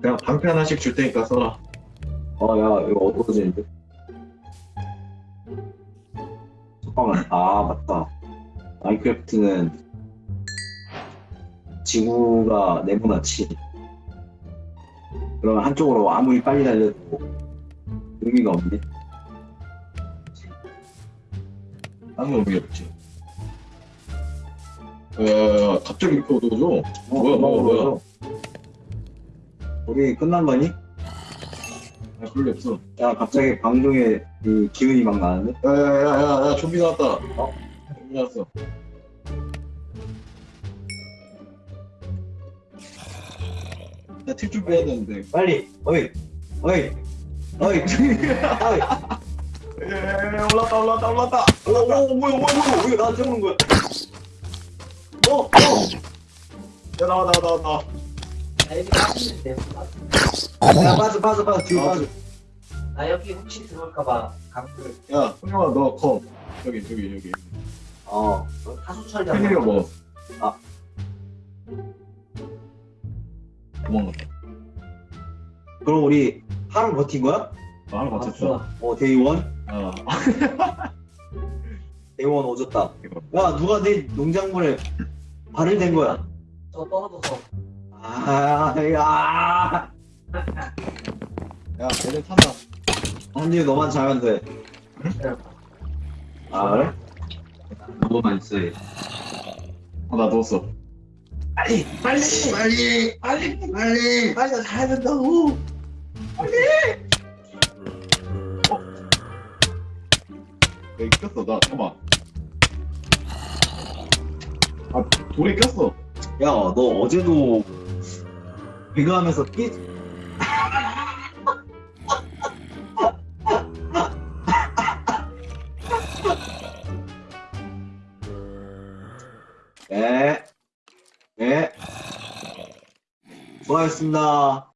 그냥 방패 하나씩 줄 테니까 써라. 어, 야, 이거 어두워지는데? 잠깐만, 아, 맞다. 마인크래프트는 지구가 네모나지. 그러면 한쪽으로 아무리 빨리 달려도 의미가 없네. 아무 의미 없지. 야, 갑자기 이렇게 어두워져? 어, 뭐야, 뭐야, 뭐야. 우리 끝난 거니? 아, 리 없어. 야, 갑자기 방송에 그 기운이 막 나는데? 야, 야, 야, 야, 야, 좀비 나왔다. 어? 좀비 나왔어. 나튈 준비해야 되는데. 빨리! 어이! 어이! 어이! 어이! 예, 올랐다, 올랐다, 올랐다. 오, 오, 뭐야, 뭐야, 뭐야, 왜 나한테 오는 거야? 어, 어! 야, 나와, 나와, 나와, 나와. 야, 빠져, 빠져, 빠져, 뒤로 아, 빠져. 나 여기 혹시 들어올까봐 강불 야, 형아, 너 검. 여기, 저기, 여기. 어. 타수 처리하고 팬이가 먹었어. 아. 도망갔다. 그럼 우리 하루 버틴 거야? 아, 하나 아, 맞췄어. 좋아. 어, 데이원? 아, 데이원 오졌다. 야, 누가 내 농작물에 발을 댄 거야? 저 떨어져서 아, 야. 야, 얘네 탄다. 언니 너만 잘하면 돼. 아, 그래? 너만 있어. 어, 나 넣었어. 빨리, 빨리, 빨리, 빨리, 빨리, 빨리 나 잘해야 된다고. 야, 이거 꼈어, 나. 잠깐만. 아, 돌에 꼈어. 야, 너 어제도 배가하면서 끼. 네, 네. 수고하셨습니다.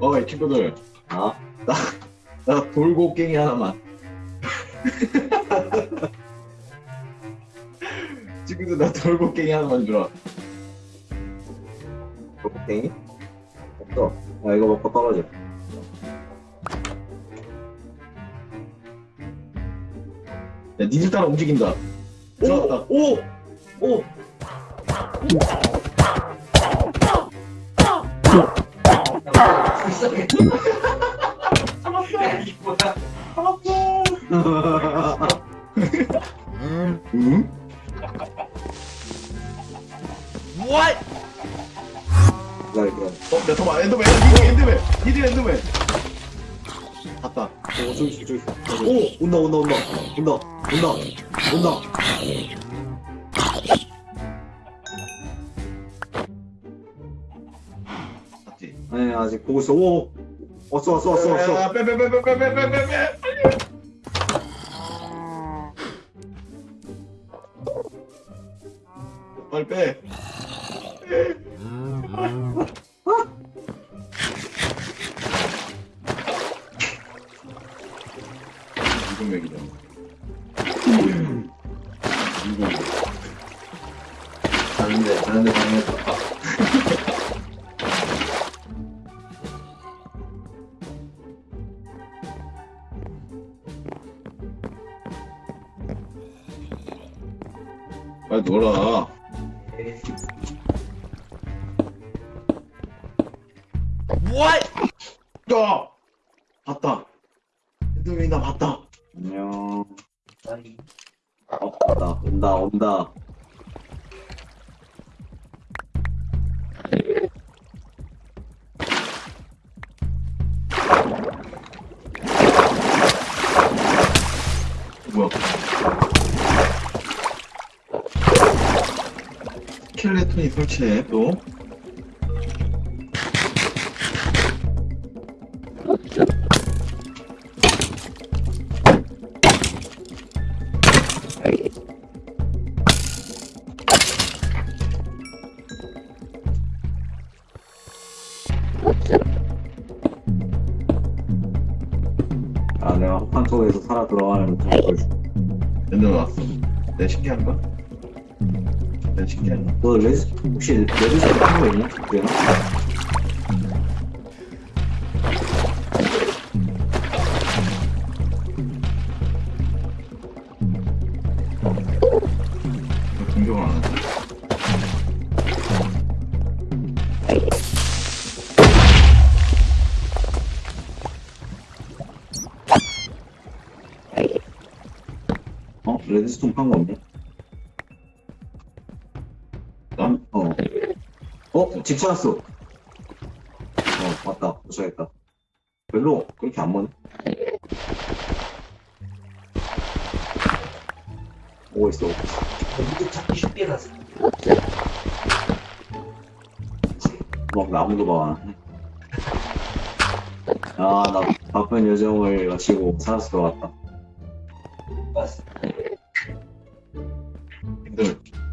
어, 이 친구들. 아, 나 돌고갱이 하나만. 친구들, 나 돌고갱이 하나만 주라. 골목땡이? 또, 야, 이거 먹고 떨어져. 야, 니들 따라 움직인다. 들어왔다. 오! 오! 오! 음? What? 어, 야, 잠깐만, 엔더맨, 엔더맨, 니들 엔더맨. 갔다. 오, 저기 있어, 저기 있어. 오! 온다, 온다, 온다. 온다, 온다, 온다. 갔지. 아니, 아직 보고 있어. 오! 왔어, 왔어, 왔어, 왔어. 야, 빼, 빼, 빼, 빼, 빼, 빼, 빼, 빼, 빼. 빨리 빼. 이 빨리 놀아. 야! 봤다. 엔더맨이 나 봤다. 안녕. 아니, 어, 온다, 온다, 온다. 설치해 또. 아, 내가 혹한 속에서 살아 들어가는 좀 보여줄게. 엔더맨 왔어. 내 신기한가? 일단 시키는 거너 레드 혹시 레스 한거 있냐? 그래 레드스톤 판거 없냐? 어? 집 찾았어. 어, 맞다. 도착했다. 별로 그렇게 안 머네. 오고 있어, 오고 있어. 무드 찾기 쉽게 가서. 막 나무도 봐. 아, 나 바쁜 여정을 마치고 살아서 돌아왔다.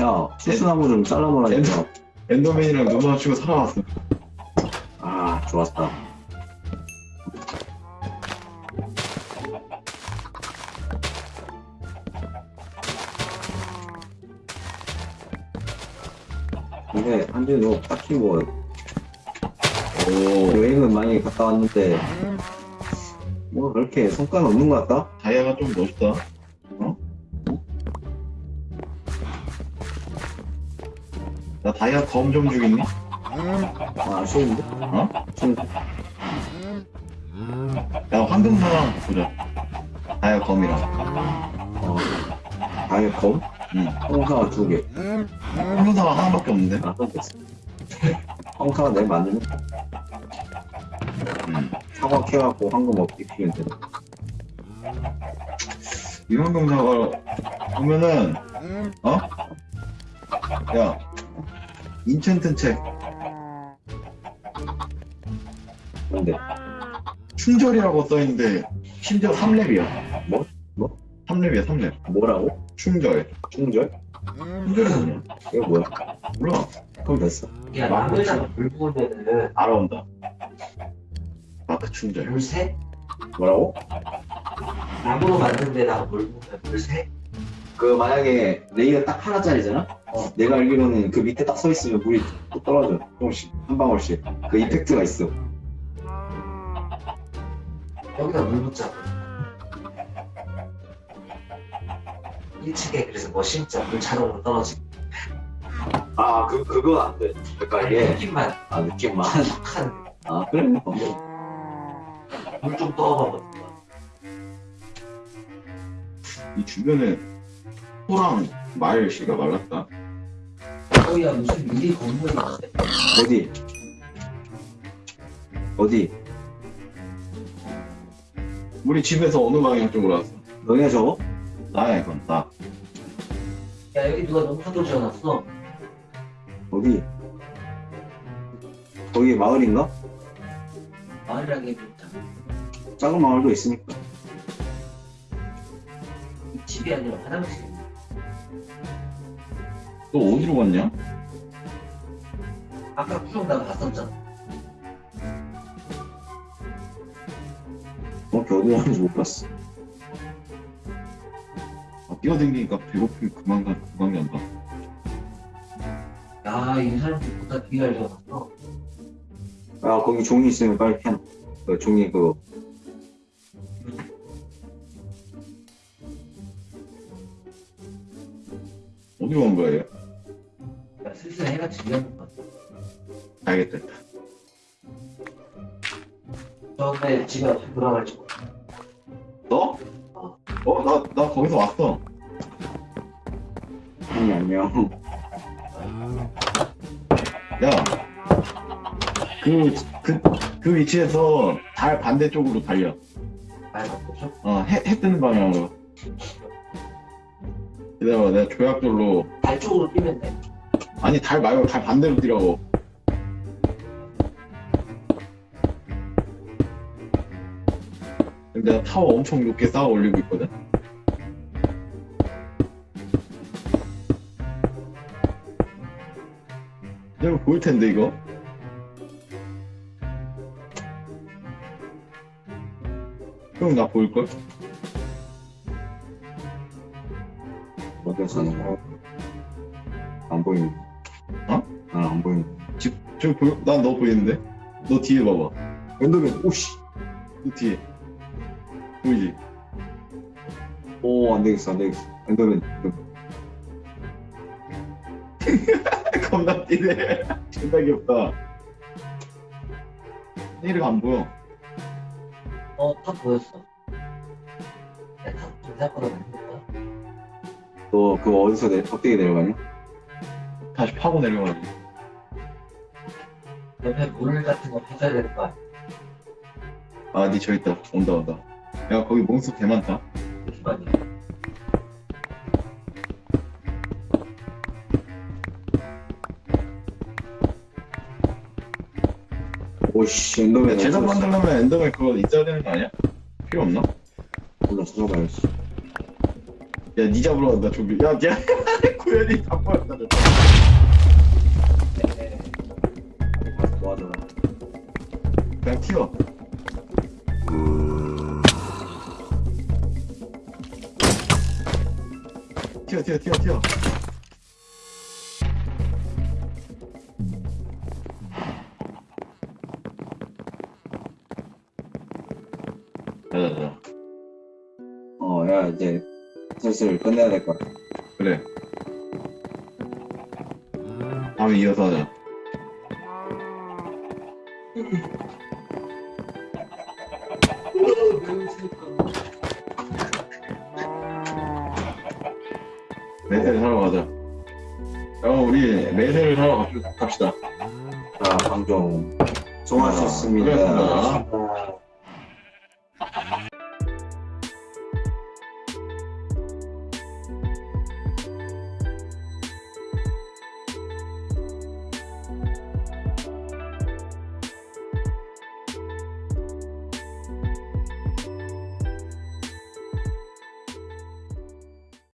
야, 수수나무 좀 잘라먹으라니까. 엔더맨이랑 눈 마주치고 살아왔어. 아, 좋았다. 근데 한준이 딱히 뭐 오. 여행은 많이 갔다 왔는데 뭐 그렇게 성과는 없는 것 같다? 다이아가 좀 멋있다. 나 다이아 검좀 주겠니? 아, 아쉬운데? 어? 아쉬운데? 야, 황금사랑 보자. 다이아 검이랑. 어, 아예 검? 응. 홍사가 두 개. 황금사가 하나밖에 없는데? 아, 내일 만들면 응. 사과 캐갖고 황금 먹기 피면 돼. 이 황금사가 보면은, 어? 야, 인챈트 책. 근데 충절이라고 써있는데, 심지어 3렙이야. 뭐? 뭐? 3렙이야, 3렙. 뭐라고? 충절. 충절? 충절이 뭐냐? 이거 뭐야? 몰라. 그럼 됐어. 야, 나무에다가 물 부으면은 알아온다. 마크 충절. 물 새? 뭐라고? 나무로 만든 데다가 물 부으면 물 새? 그 만약에 레이가 딱 하나짜리잖아? 어. 내가 알기로는 그 밑에 딱 서 있으면 물이 뚝 떨어져. 조금씩 한 방울씩. 그 이펙트가 있어. 여기다 물 붓자고. 1층에 그래서 뭐 심자 물 자동으로 떨어지고 아, 그 그건 안 돼. 그러니까 이게 느낌만 아 느낌만. 탁한 아 그래. 물좀 떠봐봐 이 주변에 소랑 말 씨가 말랐다. 어야 무슨 건물이 있는데 어디? 어디? 우리 집에서 어느 방향 쪽으로 왔어? 너네 저거? 나야 이건 나. 야 여기 누가 농사도 지어놨어 어디? 거기 마을인가? 마을이라기보다 작은 마을도 있으니까. 이 집이 아니라 화장실 너 어디로 갔냐? 아까 나 봤었잖아 어, 어디 가는지 못 봤어. 아, 뛰어댕기니까 배고프면 그만 가, 그만 간다. 야이 사람들 보다 잘 지어놨어 아, 거기 종이 있으면 빨리 캐놔. 그 종이 그거. 어디로 간 얘? 야 슬슬 해가 지려는 것 같아 알겠다. 저번에 집에 어떻게 돌아갈지 몰라 너? 어, 나, 나 거기서 왔어. 아니, 안녕. 야. 그, 그, 그 위치에서 달 반대쪽으로 달려. 말 바꾸죠? 어, 해, 해 뜨는 방향으로. 기다려봐, 내가 조약돌로. 발 쪽으로 뛰면 돼 아니, 달 말고 달 반대로 뛰라고. 내가 타워 엄청 높게 쌓아 올리고 있거든? 내가 보일 텐데, 이거? 형, 나 보일걸? 어디 사는 거? 안 보이네. 어? 난안 보이네. 지금 보여? 난너 보이는데? 너 뒤에 봐봐. 엔더맨, 오씨. 너 뒤에. 보이지? 오, 안 되겠어, 안 되겠어. 엔더맨. 겁나 뛰네. 존나 귀엽다. 내리가 안 보여. 어, 탑 보였어. 야, 탑좀 생각보다 많다. 너 그거 어디서 내, 어떻게 내려가냐? 다시 파고 내려가지. 옆에 물 같은 거 찾아야 될거 아니야. 아, 니저 있다. 온다, 온다. 야, 거기 몬스터 개 많다. 잠시만요. 오씨 엔더맨 제작. 만들려면 엔더맨 그거 있어야 되는 거 아니야? 필요 없나? 몰라 찾아봐야지 야, 니 잡으러 간다, 저기. 야, 야, 구현이 다 저. 뭐하더라 그냥 튀어. 튀어, 튀어, 튀어, 튀어. 가자, 가자. 어야 이제 슬슬 끝내야 될 것 같아 그래. 다음에 이어서 하자. 매세를 사러 가자. 어, 우리 매세를 사러 갑시다. 자 방종 수고하셨습니다 그렇습니다. 아,